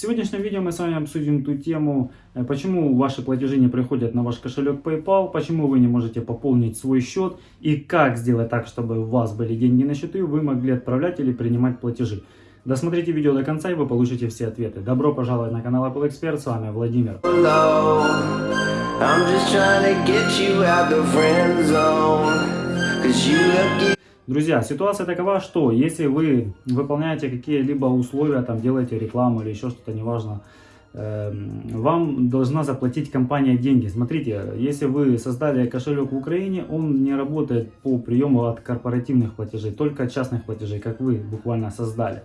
сегодняшнем видео мы с вами обсудим ту тему, э, почему ваши платежи не приходят на ваш кошелек PayPal, почему вы не можете пополнить свой счет и как сделать так, чтобы у вас были деньги на счету и вы могли отправлять или принимать платежи. Досмотрите видео до конца и вы получите все ответы. Добро пожаловать на канал Apple Expert, с вами Владимир. Друзья, ситуация такова, что если вы выполняете какие-либо условия, там делаете рекламу или еще что-то, неважно, эм, вам должна заплатить компания деньги. Смотрите, если вы создали кошелек в Украине, он не работает по приему от корпоративных платежей, только от частных платежей, как вы буквально создали.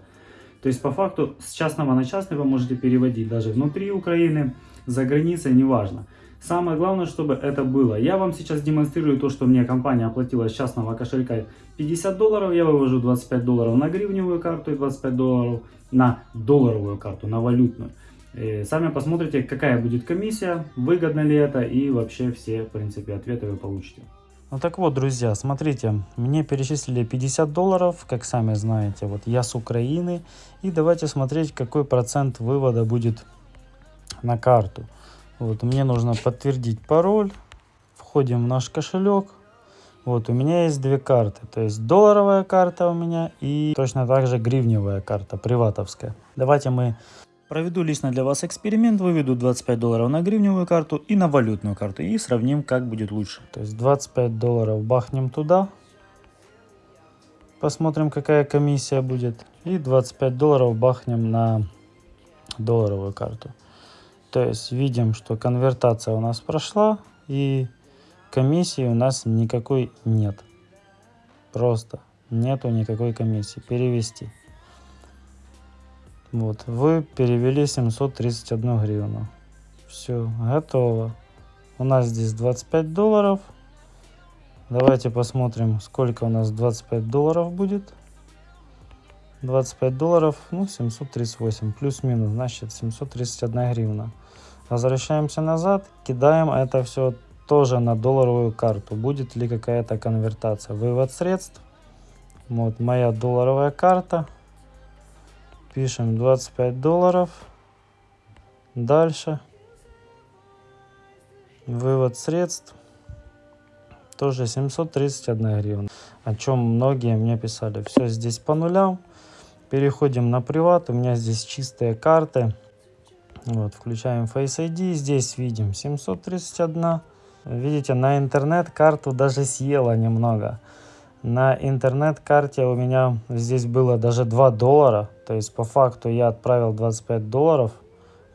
То есть по факту с частного на частный вы можете переводить даже внутри Украины, за границей, неважно. Самое главное, чтобы это было. Я вам сейчас демонстрирую то, что мне компания оплатила с частного кошелька 50 долларов. Я вывожу 25 долларов на гривневую карту и 25 долларов на долларовую карту, на валютную. И сами посмотрите, какая будет комиссия, выгодно ли это и вообще все, в принципе, ответы вы получите. Ну так вот, друзья, смотрите, мне перечислили 50 долларов, как сами знаете, вот я с Украины. И давайте смотреть, какой процент вывода будет на карту. Вот, мне нужно подтвердить пароль. Входим в наш кошелек. Вот, у меня есть две карты. То есть долларовая карта у меня и точно так же гривневая карта, приватовская. Давайте мы проведу лично для вас эксперимент. Выведу 25 долларов на гривневую карту и на валютную карту. И сравним, как будет лучше. То есть 25 долларов бахнем туда. Посмотрим, какая комиссия будет. И 25 долларов бахнем на долларовую карту. То есть видим, что конвертация у нас прошла и комиссии у нас никакой нет. Просто нету никакой комиссии. Перевести. Вот, вы перевели 731 гривну. Все, готово. У нас здесь 25 долларов. Давайте посмотрим, сколько у нас 25 долларов будет. 25 долларов, ну 738, плюс-минус, значит 731 гривна. Возвращаемся назад, кидаем это все тоже на долларовую карту. Будет ли какая-то конвертация. Вывод средств. Вот моя долларовая карта. Пишем 25 долларов. Дальше. Вывод средств. Тоже 731 гривна. О чем многие мне писали. Все здесь по нулям. Переходим на приват. У меня здесь чистые карты. Вот, включаем Face ID, здесь видим 731. Видите, на интернет-карту даже съела немного. На интернет-карте у меня здесь было даже 2 доллара. То есть по факту я отправил 25 долларов,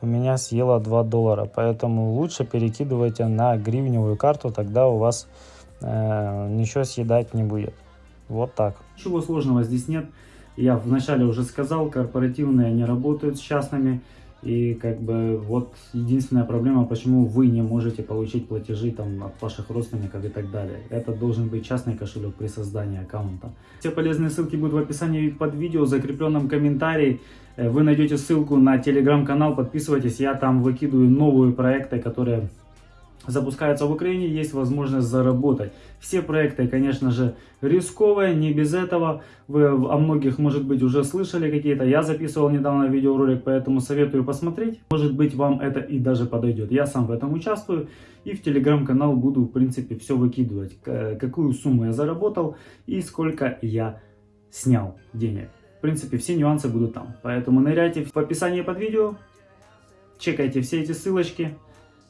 у меня съела 2 доллара. Поэтому лучше перекидывайте на гривневую карту, тогда у вас э, ничего съедать не будет. Вот так. Ничего сложного здесь нет. Я вначале уже сказал, корпоративные не работают с частными. И как бы вот единственная проблема, почему вы не можете получить платежи там от ваших родственников и так далее. Это должен быть частный кошелек при создании аккаунта. Все полезные ссылки будут в описании под видео, в закрепленном комментарии. Э, вы найдете ссылку на телеграм-канал, подписывайтесь, я там выкидываю новые проекты, которые запускается в Украине, есть возможность заработать. Все проекты, конечно же, рисковые, не без этого. Вы о многих, может быть, уже слышали какие-то. Я записывал недавно видеоролик, поэтому советую посмотреть. Может быть, вам это и даже подойдет. Я сам в этом участвую и в телеграм-канал буду, в принципе, все выкидывать. Какую сумму я заработал и сколько я снял денег. В принципе, все нюансы будут там. Поэтому ныряйте в описании под видео, чекайте все эти ссылочки.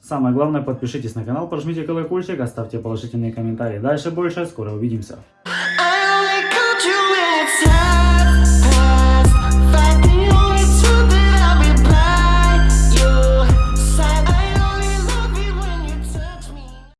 Самое главное, подпишитесь на канал, прожмите колокольчик, оставьте положительные комментарии. Дальше больше, скоро увидимся.